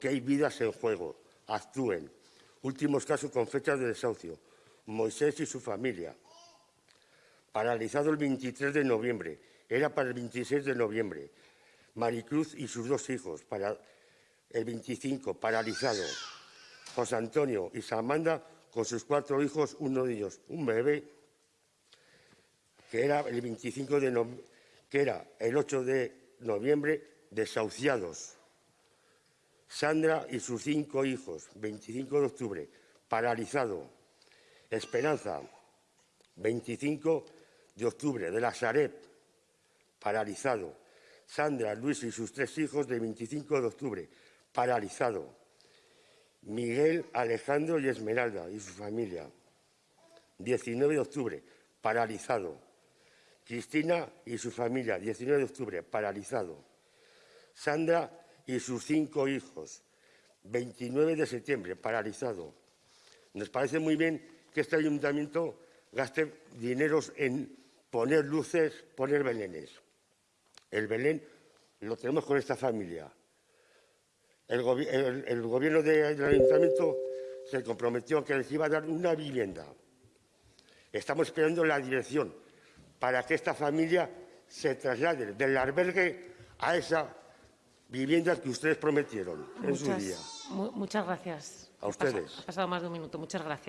que hay vidas en juego. Actúen. Últimos casos con fechas de desahucio. Moisés y su familia. Paralizado el 23 de noviembre. Era para el 26 de noviembre. Maricruz y sus dos hijos. Para el 25, paralizado. José Antonio y Samanda con sus cuatro hijos, uno de ellos un bebé, que era el 25 de que era el 8 de noviembre, desahuciados. Sandra y sus cinco hijos, 25 de octubre, paralizado. Esperanza, 25 de octubre, de la Sareb, paralizado. Sandra, Luis y sus tres hijos, de 25 de octubre, paralizado. Miguel, Alejandro y Esmeralda y su familia. 19 de octubre, paralizado. Cristina y su familia, 19 de octubre, paralizado. Sandra y sus cinco hijos, 29 de septiembre, paralizado. Nos parece muy bien que este ayuntamiento gaste dineros en poner luces, poner belenes. El Belén lo tenemos con esta familia. El, gobierno del ayuntamiento se comprometió a que les iba a dar una vivienda. Estamos esperando la dirección para que esta familia se traslade del albergue a esa vivienda que ustedes prometieron en su día. muchas gracias. A ustedes. Ha pasado más de un minuto. Muchas gracias.